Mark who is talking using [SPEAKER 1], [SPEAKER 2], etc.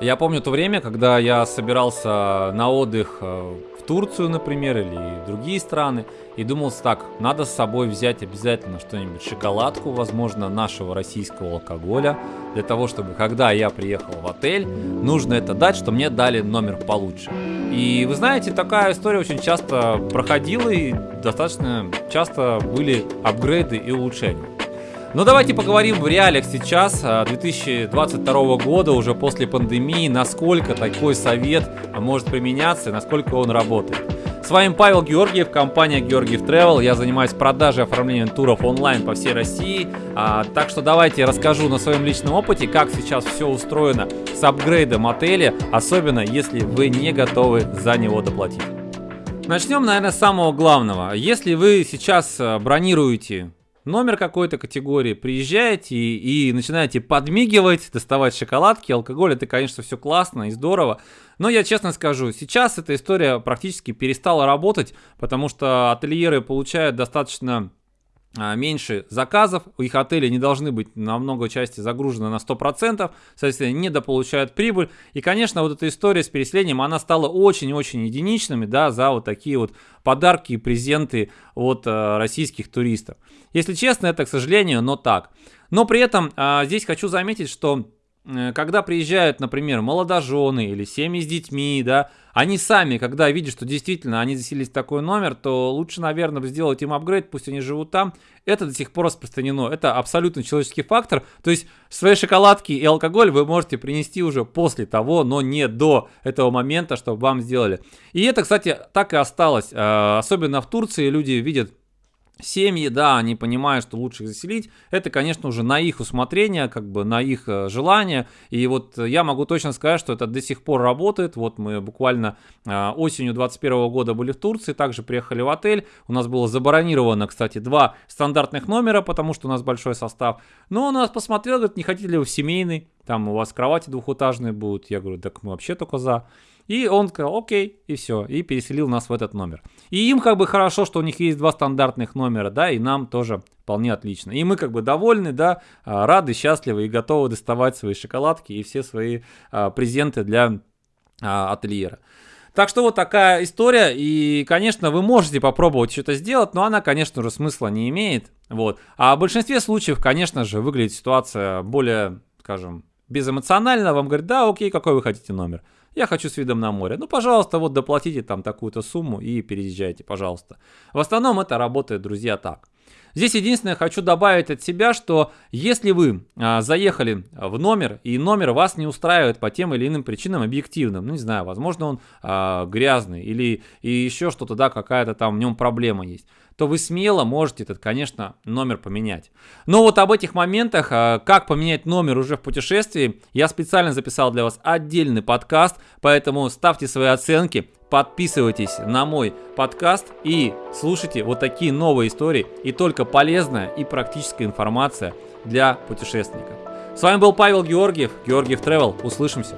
[SPEAKER 1] Я помню то время, когда я собирался на отдых э, в Турцию, например, или в другие страны, и думал так, надо с собой взять обязательно что-нибудь, шоколадку, возможно, нашего российского алкоголя, для того, чтобы, когда я приехал в отель, нужно это дать, что мне дали номер получше. И вы знаете, такая история очень часто проходила, и достаточно часто были апгрейды и улучшения. Но ну, давайте поговорим в реалиях сейчас, 2022 а, года, уже после пандемии, насколько такой совет может применяться насколько он работает. С вами Павел Георгиев, компания Георгиев Travel. Я занимаюсь продажей и оформлением туров онлайн по всей России. А, так что давайте я расскажу на своем личном опыте, как сейчас все устроено с апгрейдом отеля, особенно если вы не готовы за него доплатить. Начнем, наверное, с самого главного. Если вы сейчас а, бронируете номер какой-то категории, приезжаете и, и начинаете подмигивать, доставать шоколадки, алкоголь, это, конечно, все классно и здорово. Но я честно скажу, сейчас эта история практически перестала работать, потому что ательеры получают достаточно меньше заказов, их отели не должны быть на много части загружены на 100%, соответственно, недополучают прибыль. И, конечно, вот эта история с переселением, она стала очень-очень единичными, да, за вот такие вот подарки и презенты от э, российских туристов. Если честно, это, к сожалению, но так. Но при этом э, здесь хочу заметить, что когда приезжают, например, молодожены или семьи с детьми, да, они сами, когда видят, что действительно они заселились в такой номер, то лучше, наверное, сделать им апгрейд, пусть они живут там. Это до сих пор распространено. Это абсолютно человеческий фактор. То есть свои шоколадки и алкоголь вы можете принести уже после того, но не до этого момента, чтобы вам сделали. И это, кстати, так и осталось. Э, особенно в Турции люди видят Семьи, да, они понимают, что лучше их заселить. Это, конечно, уже на их усмотрение, как бы на их э, желание. И вот я могу точно сказать, что это до сих пор работает. Вот мы буквально э, осенью 2021 года были в Турции, также приехали в отель. У нас было забронировано, кстати, два стандартных номера, потому что у нас большой состав. Но он нас посмотрел, говорит, не хотите ли вы в семейный? Там у вас кровати двухэтажные будут. Я говорю, так мы вообще только за. И он сказал, окей, и все, и переселил нас в этот номер. И им как бы хорошо, что у них есть два стандартных номера, да, и нам тоже вполне отлично. И мы как бы довольны, да, а, рады, счастливы и готовы доставать свои шоколадки и все свои а, презенты для а, ательера. Так что вот такая история, и, конечно, вы можете попробовать что-то сделать, но она, конечно же, смысла не имеет, вот. А в большинстве случаев, конечно же, выглядит ситуация более, скажем, безэмоционально, вам говорят, да, окей, какой вы хотите номер. Я хочу с видом на море. Ну, пожалуйста, вот доплатите там такую-то сумму и переезжайте, пожалуйста. В основном это работает, друзья, так. Здесь единственное, хочу добавить от себя, что если вы а, заехали в номер, и номер вас не устраивает по тем или иным причинам объективным, ну не знаю, возможно он а, грязный или и еще что-то, да, какая-то там в нем проблема есть, то вы смело можете этот, конечно, номер поменять. Но вот об этих моментах, а, как поменять номер уже в путешествии, я специально записал для вас отдельный подкаст, поэтому ставьте свои оценки, Подписывайтесь на мой подкаст и слушайте вот такие новые истории и только полезная и практическая информация для путешественников. С вами был Павел Георгиев, Георгиев Travel. Услышимся!